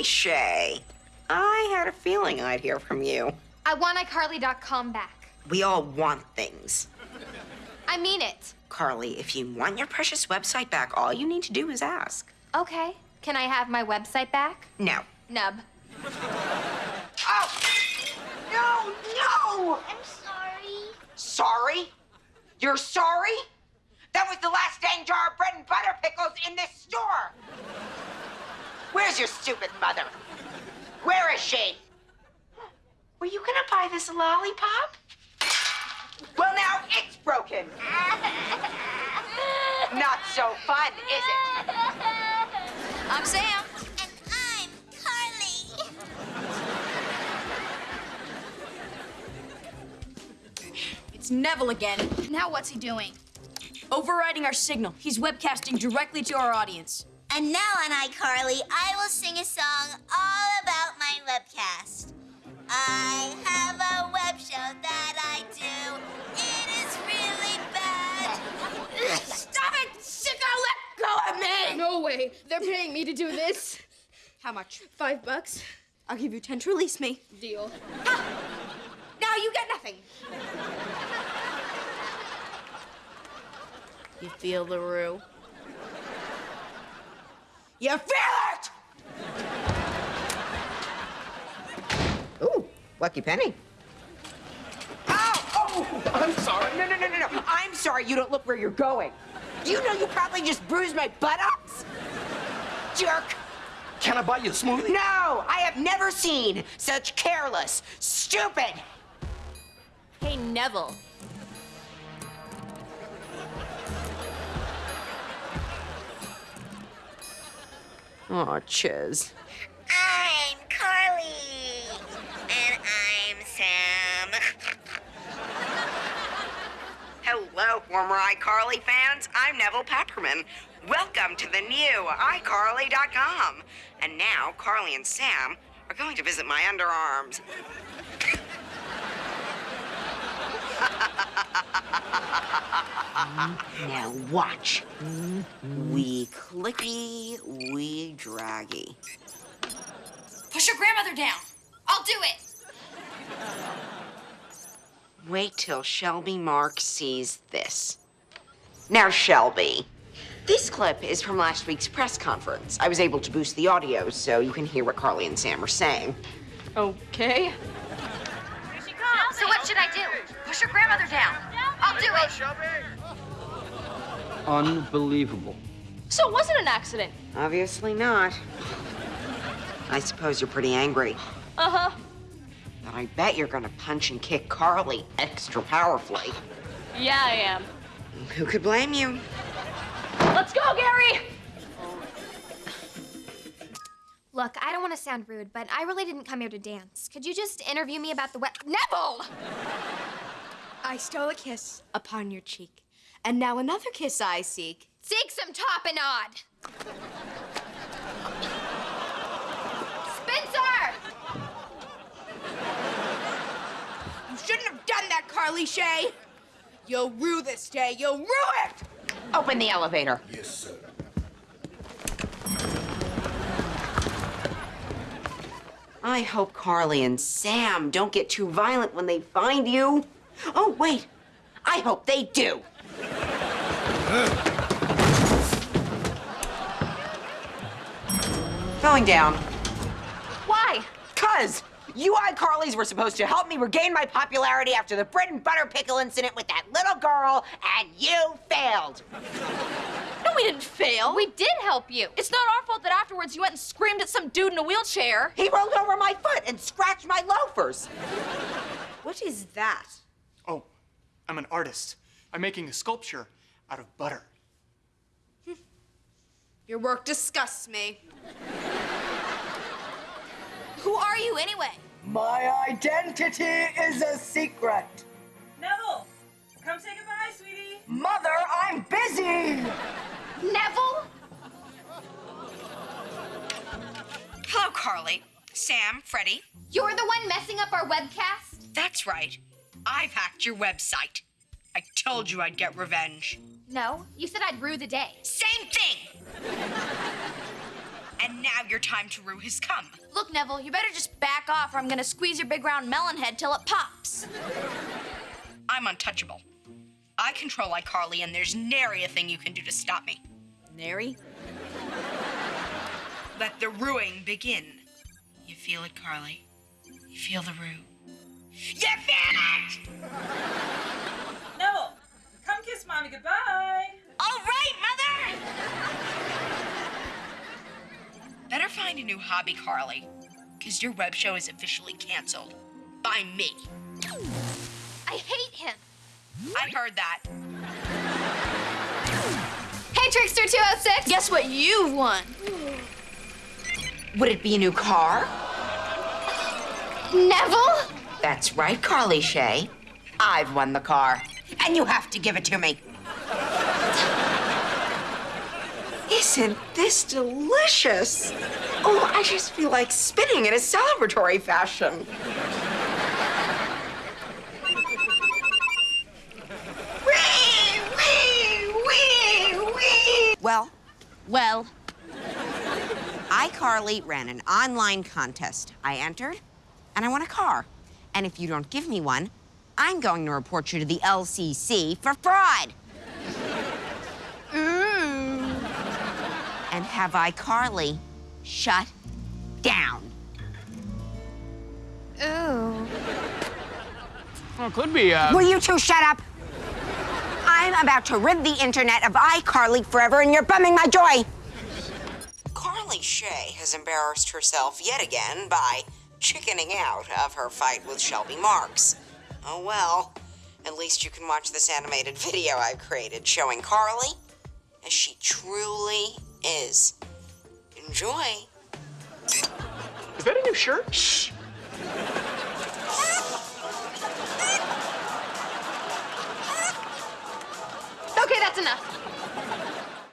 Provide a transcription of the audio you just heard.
Carly Shay. I had a feeling I'd hear from you. I want iCarly.com back. We all want things. I mean it. Carly, if you want your precious website back, all you need to do is ask. Okay. Can I have my website back? No. Nub. Oh! No, no! I'm sorry. Sorry? You're sorry? That was the last dang jar of bread and butter pickles in this store. Where's your stupid mother? Where is she? Were you gonna buy this lollipop? Well, now it's broken. Not so fun, is it? I'm Sam. And I'm Carly. It's Nevel again. Now what's he doing? Overriding our signal. He's webcasting directly to our audience. And now on iCarly, I will sing a song all about my webcast. I have a web show that I do. It is really bad. Stop it, sicko! Let go of me! No way. They're paying me to do this. How much? Five bucks. I'll give you ten to release me. Deal. Ah! Now you get nothing. You feel the rue? You feel it! Ooh, lucky penny. Ow! Oh, I'm sorry. No, no, no, no, no. I'm sorry you don't look where you're going. Do you know you probably just bruised my buttocks? Jerk. Can I buy you a smoothie? No, I have never seen such careless, stupid. Hey, Nevel. Oh, Chiz. I'm Carly. And I'm Sam. Hello, former iCarly fans. I'm Nevel Papperman. Welcome to the new iCarly.com. And now, Carly and Sam are going to visit my underarms. Now watch. We clicky, we draggy. Push your grandmother down. I'll do it. Wait till Shelby Mark sees this. Now, Shelby, this clip is from last week's press conference. I was able to boost the audio so you can hear what Carly and Sam are saying. Okay. Push your grandmother down. I'll do it. Unbelievable. So it wasn't an accident. Obviously not. I suppose you're pretty angry. Uh-huh. But I bet you're gonna punch and kick Carly extra powerfully. Yeah, I am. Who could blame you? Let's go, Gary! Look, I don't want to sound rude, but I really didn't come here to dance. Could you just interview me about the wet Nevel? I stole a kiss upon your cheek, and now another kiss I seek. Seek some tapenade. Spencer! You shouldn't have done that, Carly Shay. You'll rue this day. You'll rue it. Open the elevator. Yes, sir. I hope Carly and Sam don't get too violent when they find you. Oh, wait. I hope they do. Going down. Why? Cuz you iCarlys were supposed to help me regain my popularity after the bread and butter pickle incident with that little girl, and you failed. No, we didn't fail. We did help you. It's not our fault that afterwards you went and screamed at some dude in a wheelchair. He rolled over my foot and scratched my loafers. What is that? I'm an artist. I'm making a sculpture out of butter. Your work disgusts me. Who are you anyway? My identity is a secret. Nevel, come say goodbye, sweetie. Mother, I'm busy. Nevel? Hello, Carly. Sam, Freddie. You're the one messing up our webcast? That's right. I've hacked your website. I told you I'd get revenge. No, you said I'd rue the day. Same thing! and And now your time to rue has come. Look, Nevel, you better just back off or I'm gonna squeeze your big round melon head till it pops. I'm untouchable. I control iCarly, and there's nary a thing you can do to stop me. Nary? Let the ruing begin. You feel it, Carly? You feel the rue? You feel it! Nevel, come kiss mommy goodbye. All right, Mother! Better find a new hobby, Carly, because your web show is officially canceled. By me. I hate him. I heard that. Hey, Trickster 206. Guess what you won? Would it be a new car? Nevel? That's right, Carly Shay. I've won the car, and you have to give it to me. Isn't this delicious? Oh, I just feel like spinning in a celebratory fashion. Wee, wee, wee, wee. Well, Well, iCarly ran an online contest. I entered, and I won a car. And if you don't give me one, I'm going to report you to the LCC for fraud. Mm. And have iCarly shut down. Ooh. Well, it could be, uh. Will you two shut up? I'm about to rid the internet of iCarly forever, and you're bumming my joy. Carly Shay has embarrassed herself yet again by chickening out of her fight with Shelby Marx. Oh well, at least you can watch this animated video I've created showing Carly as she truly is. Enjoy. Is that a new shirt? Shh. Okay, that's enough.